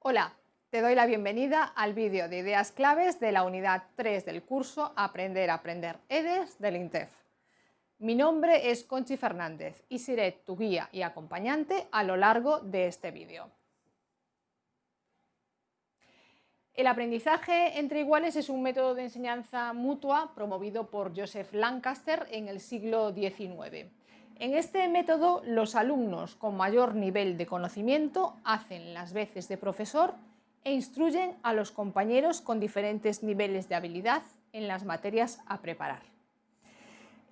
Hola, te doy la bienvenida al vídeo de ideas claves de la unidad 3 del curso Aprender a Aprender EDES del INTEF. Mi nombre es Conchi Fernández y seré tu guía y acompañante a lo largo de este vídeo. El aprendizaje entre iguales es un método de enseñanza mutua promovido por Joseph Lancaster en el siglo XIX. En este método, los alumnos con mayor nivel de conocimiento hacen las veces de profesor e instruyen a los compañeros con diferentes niveles de habilidad en las materias a preparar.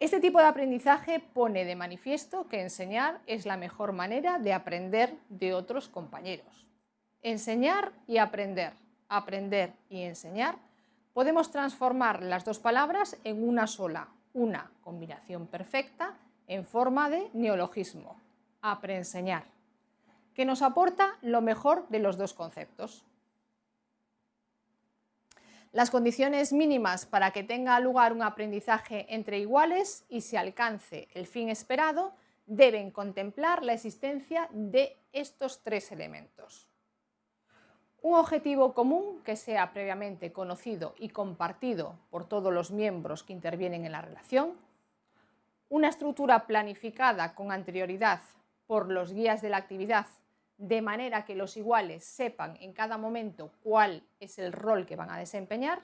Este tipo de aprendizaje pone de manifiesto que enseñar es la mejor manera de aprender de otros compañeros. Enseñar y aprender, aprender y enseñar, podemos transformar las dos palabras en una sola, una combinación perfecta en forma de neologismo, apreenseñar, que nos aporta lo mejor de los dos conceptos. Las condiciones mínimas para que tenga lugar un aprendizaje entre iguales y se alcance el fin esperado deben contemplar la existencia de estos tres elementos. Un objetivo común que sea previamente conocido y compartido por todos los miembros que intervienen en la relación, una estructura planificada con anterioridad por los guías de la actividad, de manera que los iguales sepan en cada momento cuál es el rol que van a desempeñar,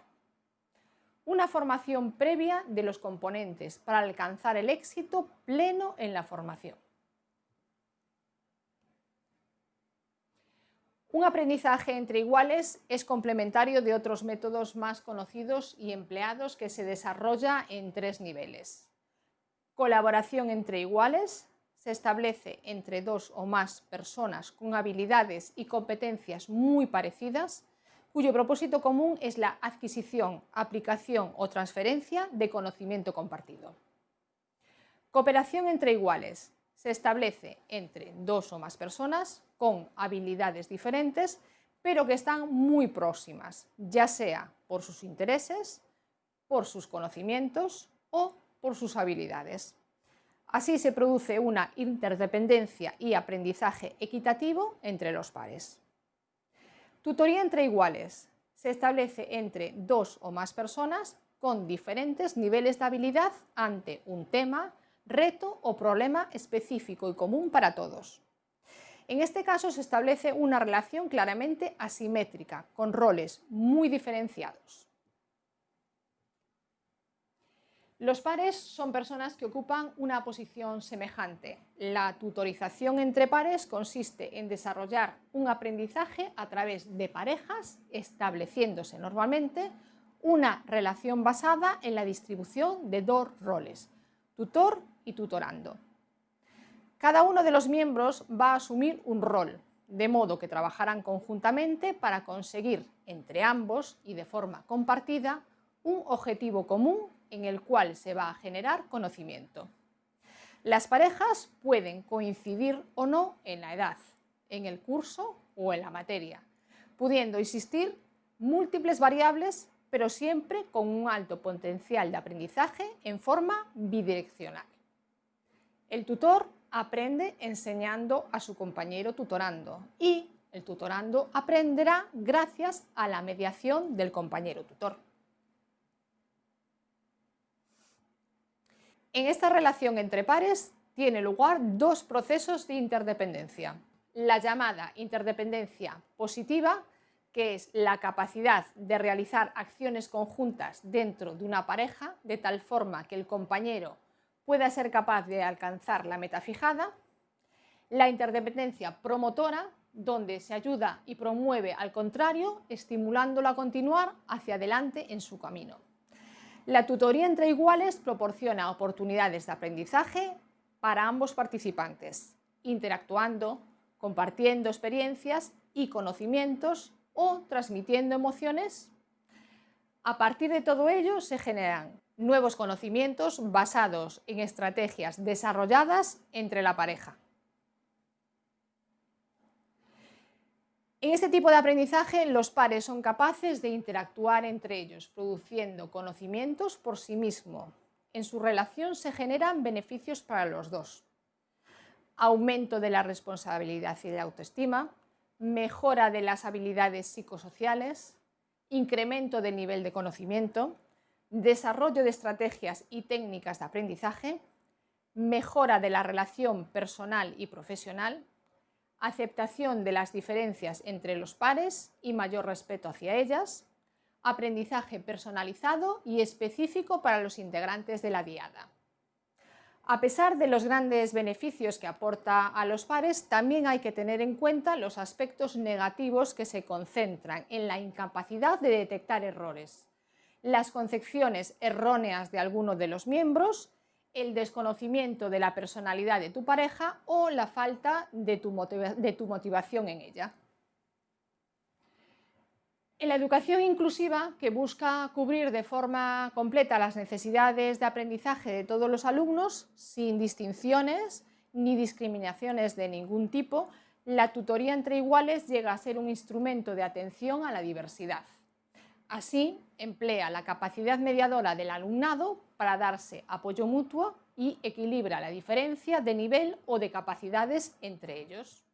una formación previa de los componentes para alcanzar el éxito pleno en la formación. Un aprendizaje entre iguales es complementario de otros métodos más conocidos y empleados que se desarrolla en tres niveles. Colaboración entre iguales se establece entre dos o más personas con habilidades y competencias muy parecidas, cuyo propósito común es la adquisición, aplicación o transferencia de conocimiento compartido. Cooperación entre iguales se establece entre dos o más personas con habilidades diferentes, pero que están muy próximas, ya sea por sus intereses, por sus conocimientos o por sus habilidades. Así se produce una interdependencia y aprendizaje equitativo entre los pares. Tutoría entre iguales. Se establece entre dos o más personas con diferentes niveles de habilidad ante un tema, reto o problema específico y común para todos. En este caso se establece una relación claramente asimétrica, con roles muy diferenciados. Los pares son personas que ocupan una posición semejante. La tutorización entre pares consiste en desarrollar un aprendizaje a través de parejas, estableciéndose normalmente una relación basada en la distribución de dos roles, tutor y tutorando. Cada uno de los miembros va a asumir un rol, de modo que trabajarán conjuntamente para conseguir entre ambos y de forma compartida un objetivo común en el cual se va a generar conocimiento. Las parejas pueden coincidir o no en la edad, en el curso o en la materia, pudiendo existir múltiples variables, pero siempre con un alto potencial de aprendizaje en forma bidireccional. El tutor aprende enseñando a su compañero tutorando y el tutorando aprenderá gracias a la mediación del compañero tutor. En esta relación entre pares tiene lugar dos procesos de interdependencia. La llamada interdependencia positiva, que es la capacidad de realizar acciones conjuntas dentro de una pareja, de tal forma que el compañero pueda ser capaz de alcanzar la meta fijada. La interdependencia promotora, donde se ayuda y promueve al contrario, estimulándolo a continuar hacia adelante en su camino. La tutoría entre iguales proporciona oportunidades de aprendizaje para ambos participantes, interactuando, compartiendo experiencias y conocimientos o transmitiendo emociones. A partir de todo ello se generan nuevos conocimientos basados en estrategias desarrolladas entre la pareja. En este tipo de aprendizaje, los pares son capaces de interactuar entre ellos, produciendo conocimientos por sí mismo. En su relación se generan beneficios para los dos. Aumento de la responsabilidad y de la autoestima, mejora de las habilidades psicosociales, incremento del nivel de conocimiento, desarrollo de estrategias y técnicas de aprendizaje, mejora de la relación personal y profesional, aceptación de las diferencias entre los pares y mayor respeto hacia ellas, aprendizaje personalizado y específico para los integrantes de la diada. A pesar de los grandes beneficios que aporta a los pares, también hay que tener en cuenta los aspectos negativos que se concentran en la incapacidad de detectar errores, las concepciones erróneas de alguno de los miembros, el desconocimiento de la personalidad de tu pareja o la falta de tu, motivación en ella. En la educación inclusiva, que busca cubrir de forma completa las necesidades de aprendizaje de todos los alumnos, sin distinciones ni discriminaciones de ningún tipo, la tutoría entre iguales llega a ser un instrumento de atención a la diversidad. Así, emplea la capacidad mediadora del alumnado para darse apoyo mutuo y equilibra la diferencia de nivel o de capacidades entre ellos.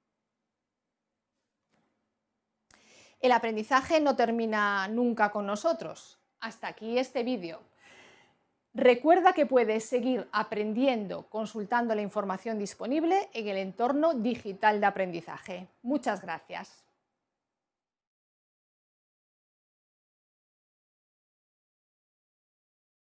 El aprendizaje no termina nunca con nosotros. Hasta aquí este vídeo. Recuerda que puedes seguir aprendiendo consultando la información disponible en el entorno digital de aprendizaje. Muchas gracias.